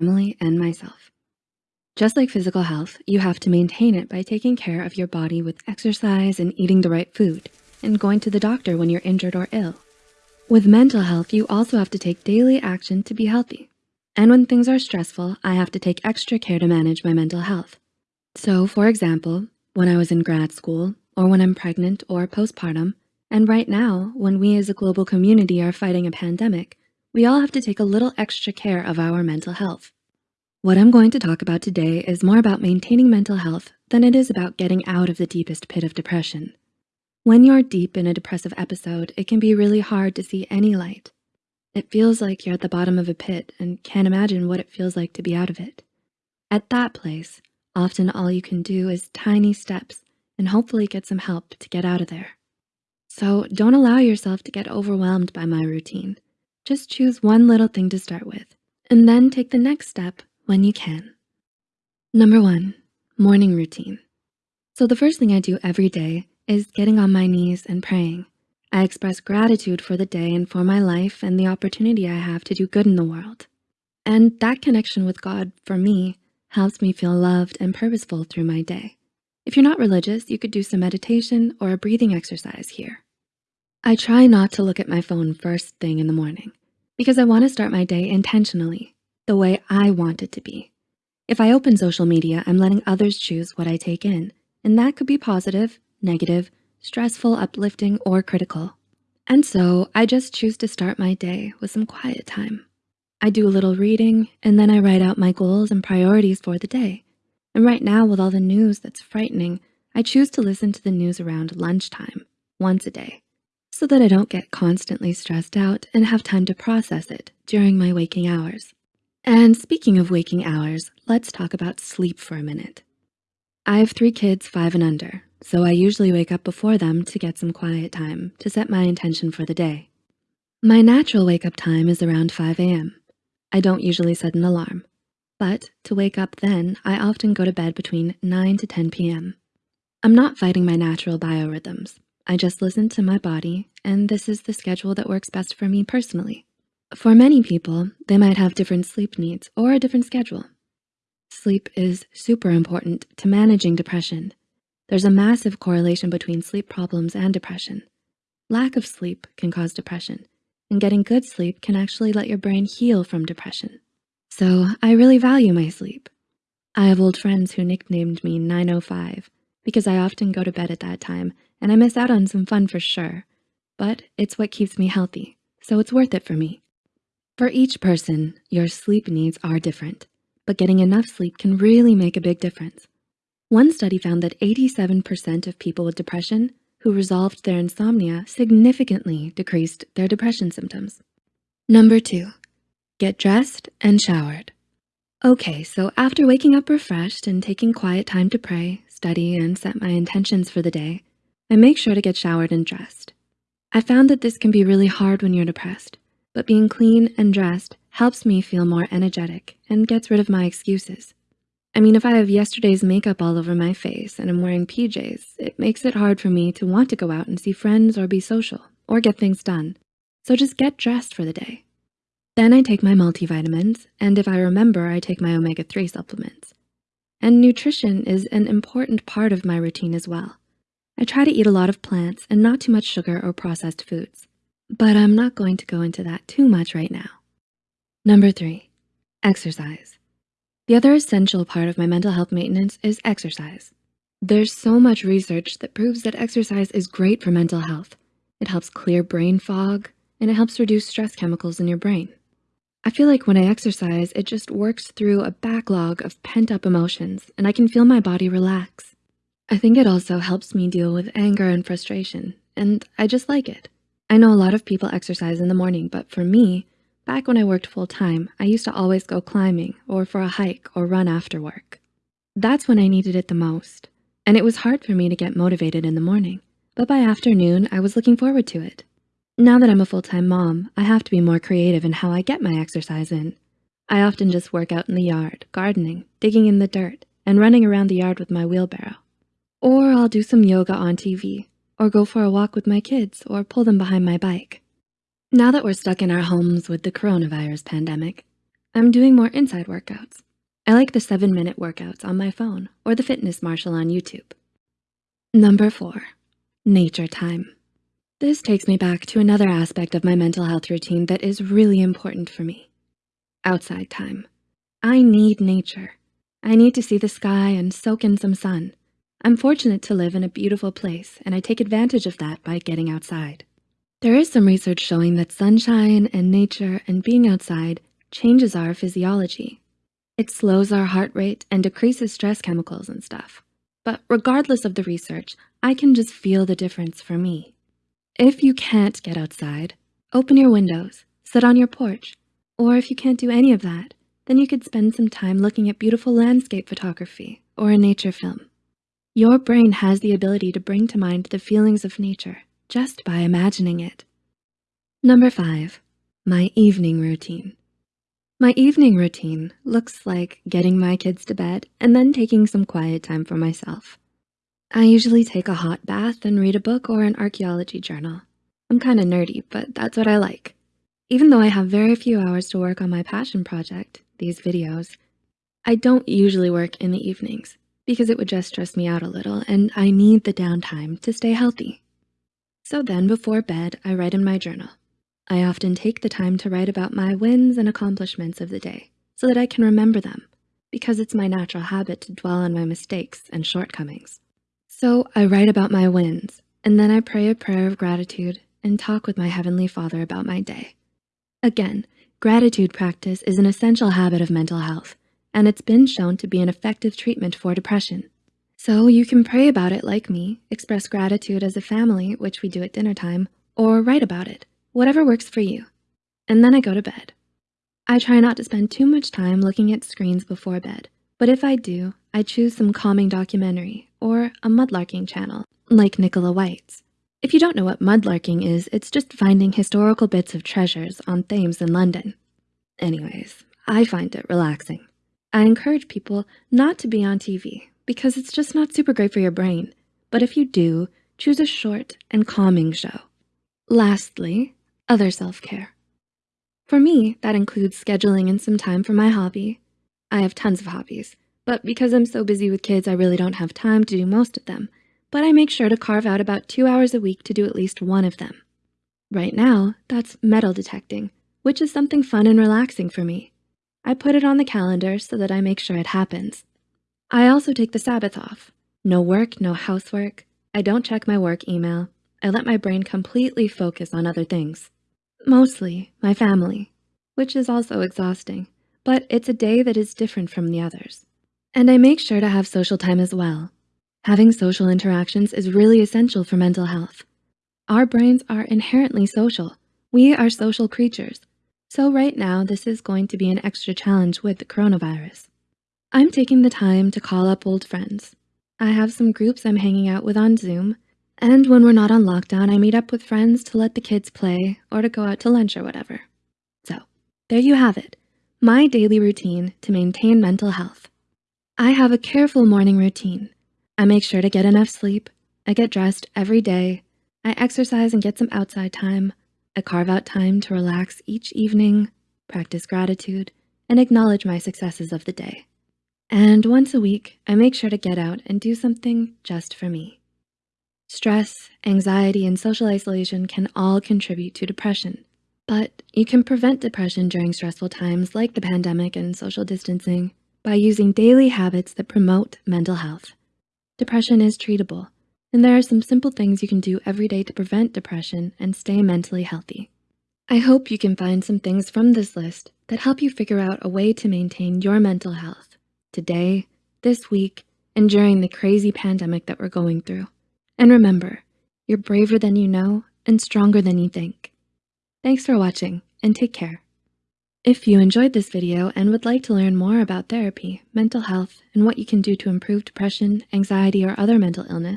family, and myself. Just like physical health, you have to maintain it by taking care of your body with exercise and eating the right food and going to the doctor when you're injured or ill. With mental health, you also have to take daily action to be healthy. And when things are stressful, I have to take extra care to manage my mental health. So for example, when I was in grad school or when I'm pregnant or postpartum, and right now, when we as a global community are fighting a pandemic, we all have to take a little extra care of our mental health. What I'm going to talk about today is more about maintaining mental health than it is about getting out of the deepest pit of depression. When you're deep in a depressive episode, it can be really hard to see any light. It feels like you're at the bottom of a pit and can't imagine what it feels like to be out of it. At that place, often all you can do is tiny steps and hopefully get some help to get out of there. So don't allow yourself to get overwhelmed by my routine. Just choose one little thing to start with and then take the next step when you can. Number one, morning routine. So the first thing I do every day is getting on my knees and praying. I express gratitude for the day and for my life and the opportunity I have to do good in the world. And that connection with God, for me, helps me feel loved and purposeful through my day. If you're not religious, you could do some meditation or a breathing exercise here. I try not to look at my phone first thing in the morning because I wanna start my day intentionally, the way I want it to be. If I open social media, I'm letting others choose what I take in, and that could be positive, negative, stressful, uplifting, or critical. And so I just choose to start my day with some quiet time. I do a little reading and then I write out my goals and priorities for the day. And right now with all the news that's frightening, I choose to listen to the news around lunchtime once a day so that I don't get constantly stressed out and have time to process it during my waking hours. And speaking of waking hours, let's talk about sleep for a minute. I have three kids, five and under, so I usually wake up before them to get some quiet time to set my intention for the day. My natural wake up time is around 5 a.m. I don't usually set an alarm, but to wake up then, I often go to bed between 9 to 10 p.m. I'm not fighting my natural biorhythms. I just listen to my body and this is the schedule that works best for me personally. For many people, they might have different sleep needs or a different schedule. Sleep is super important to managing depression there's a massive correlation between sleep problems and depression. Lack of sleep can cause depression, and getting good sleep can actually let your brain heal from depression. So I really value my sleep. I have old friends who nicknamed me 905 because I often go to bed at that time and I miss out on some fun for sure, but it's what keeps me healthy, so it's worth it for me. For each person, your sleep needs are different, but getting enough sleep can really make a big difference. One study found that 87% of people with depression who resolved their insomnia significantly decreased their depression symptoms. Number two, get dressed and showered. Okay, so after waking up refreshed and taking quiet time to pray, study, and set my intentions for the day, I make sure to get showered and dressed. I found that this can be really hard when you're depressed, but being clean and dressed helps me feel more energetic and gets rid of my excuses. I mean, if I have yesterday's makeup all over my face and I'm wearing PJs, it makes it hard for me to want to go out and see friends or be social or get things done. So just get dressed for the day. Then I take my multivitamins, and if I remember, I take my omega-3 supplements. And nutrition is an important part of my routine as well. I try to eat a lot of plants and not too much sugar or processed foods, but I'm not going to go into that too much right now. Number three, exercise. The other essential part of my mental health maintenance is exercise. There's so much research that proves that exercise is great for mental health. It helps clear brain fog and it helps reduce stress chemicals in your brain. I feel like when I exercise, it just works through a backlog of pent up emotions and I can feel my body relax. I think it also helps me deal with anger and frustration and I just like it. I know a lot of people exercise in the morning, but for me, Back when I worked full time, I used to always go climbing or for a hike or run after work. That's when I needed it the most. And it was hard for me to get motivated in the morning, but by afternoon, I was looking forward to it. Now that I'm a full-time mom, I have to be more creative in how I get my exercise in. I often just work out in the yard, gardening, digging in the dirt, and running around the yard with my wheelbarrow. Or I'll do some yoga on TV, or go for a walk with my kids, or pull them behind my bike. Now that we're stuck in our homes with the coronavirus pandemic, I'm doing more inside workouts. I like the seven minute workouts on my phone or the Fitness Marshall on YouTube. Number four, nature time. This takes me back to another aspect of my mental health routine that is really important for me. Outside time. I need nature. I need to see the sky and soak in some sun. I'm fortunate to live in a beautiful place and I take advantage of that by getting outside. There is some research showing that sunshine and nature and being outside changes our physiology. It slows our heart rate and decreases stress chemicals and stuff. But regardless of the research, I can just feel the difference for me. If you can't get outside, open your windows, sit on your porch, or if you can't do any of that, then you could spend some time looking at beautiful landscape photography or a nature film. Your brain has the ability to bring to mind the feelings of nature just by imagining it. Number five, my evening routine. My evening routine looks like getting my kids to bed and then taking some quiet time for myself. I usually take a hot bath and read a book or an archaeology journal. I'm kind of nerdy, but that's what I like. Even though I have very few hours to work on my passion project, these videos, I don't usually work in the evenings because it would just stress me out a little and I need the downtime to stay healthy. So then before bed, I write in my journal. I often take the time to write about my wins and accomplishments of the day so that I can remember them because it's my natural habit to dwell on my mistakes and shortcomings. So I write about my wins and then I pray a prayer of gratitude and talk with my Heavenly Father about my day. Again, gratitude practice is an essential habit of mental health and it's been shown to be an effective treatment for depression. So you can pray about it like me, express gratitude as a family, which we do at dinner time, or write about it, whatever works for you. And then I go to bed. I try not to spend too much time looking at screens before bed, but if I do, I choose some calming documentary or a mudlarking channel like Nicola White's. If you don't know what mudlarking is, it's just finding historical bits of treasures on Thames in London. Anyways, I find it relaxing. I encourage people not to be on TV because it's just not super great for your brain. But if you do, choose a short and calming show. Lastly, other self-care. For me, that includes scheduling in some time for my hobby. I have tons of hobbies, but because I'm so busy with kids, I really don't have time to do most of them, but I make sure to carve out about two hours a week to do at least one of them. Right now, that's metal detecting, which is something fun and relaxing for me. I put it on the calendar so that I make sure it happens. I also take the Sabbath off. No work, no housework. I don't check my work email. I let my brain completely focus on other things. Mostly my family, which is also exhausting, but it's a day that is different from the others. And I make sure to have social time as well. Having social interactions is really essential for mental health. Our brains are inherently social. We are social creatures. So right now, this is going to be an extra challenge with the coronavirus. I'm taking the time to call up old friends. I have some groups I'm hanging out with on Zoom, and when we're not on lockdown, I meet up with friends to let the kids play or to go out to lunch or whatever. So there you have it, my daily routine to maintain mental health. I have a careful morning routine. I make sure to get enough sleep. I get dressed every day. I exercise and get some outside time. I carve out time to relax each evening, practice gratitude, and acknowledge my successes of the day. And once a week, I make sure to get out and do something just for me. Stress, anxiety, and social isolation can all contribute to depression, but you can prevent depression during stressful times like the pandemic and social distancing by using daily habits that promote mental health. Depression is treatable, and there are some simple things you can do every day to prevent depression and stay mentally healthy. I hope you can find some things from this list that help you figure out a way to maintain your mental health today, this week, and during the crazy pandemic that we're going through. And remember, you're braver than you know and stronger than you think. Thanks for watching and take care. If you enjoyed this video and would like to learn more about therapy, mental health, and what you can do to improve depression, anxiety, or other mental illness,